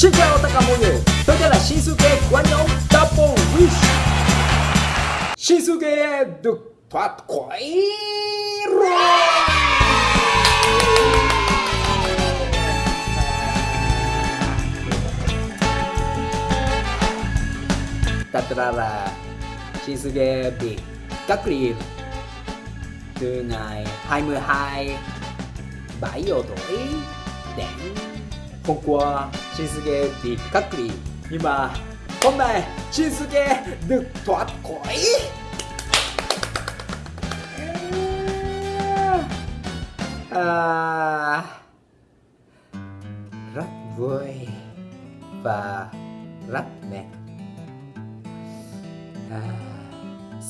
Xin chào tất cả mọi người, tôi tên là Shinsuke của nhóm Double Wish. Shinsuke được thoát khỏi rồi Thật ra là Shinsuke bị cách ly từ ngày 22 7 giờ tuổi đến hôm Shinsuke bị cách ly nhưng mà hôm nay Shinsuke được thoát khỏi. À, rất vui và rất mệt à,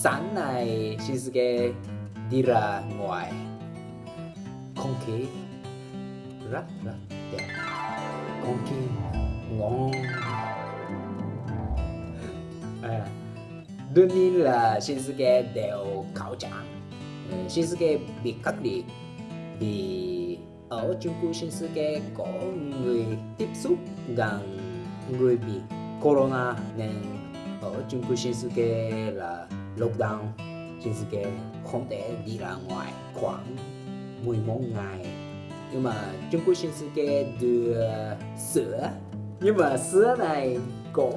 sáng nay Shinsuke đi ra ngoài. Không khí rất rất đẹp không ngon à, đương nhiên là Shinsuke đều khảo trạng ừ, Shinsuke bị cách ly vì ở Trung Quốc Shinsuke có người tiếp xúc gần người bị corona nên ở Trung Quốc Shinsuke là lockdown. Shinsuke không thể đi ra ngoài khoảng 11 ngày. Nhưng mà Trung Quốc Shinsuke đưa sữa. Nhưng mà sữa này có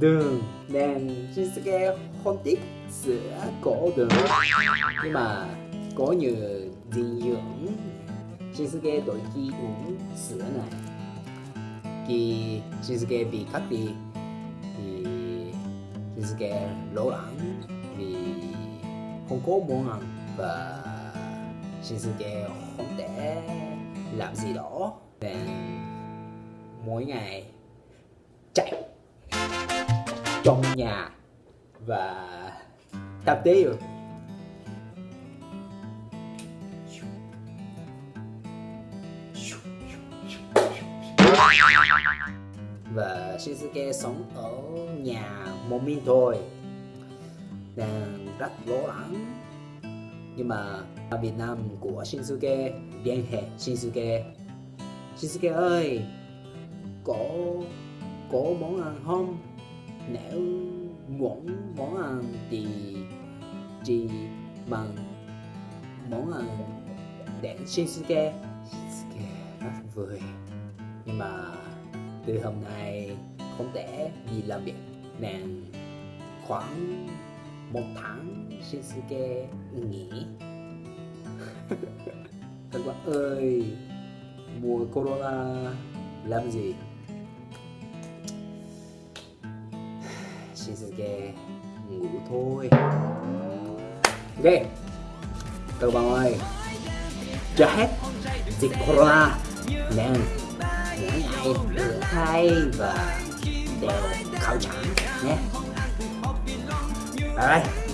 đường nên Shinsuke không thích sữa có đường. Nhưng mà có nhiều dinh dưỡng Shinsuke đôi khi uống sữa này. Khi Shinsuke bị cắt đi, thì Shinsuke lo lắng vì không có món ăn và Shinsuke không thể làm gì đó. Nên mỗi ngày chạy trong nhà và tập thể dục. Và Shizuke sống ở nhà một mình thôi. Đang rất lo lắng. Nhưng mà ở Việt Nam của Shinsuke liên hệ Shinsuke. Shinsuke ơi! Có có món ăn không? Nếu muốn món ăn thì chỉ bằng món ăn đến Shinsuke Shinsuke rất vui nhưng mà từ hôm nay không thể đi làm việc nên khoảng một tháng Shinsuke nghỉ. Các bạn ơi, mùa corona làm gì? She's gay Ngủ thôi. Ok Các bạn ơi. Chờ hết Dịch corona. Nên Mỗi ngày rửa tay và Đeo khẩu trang nhé. Bye bye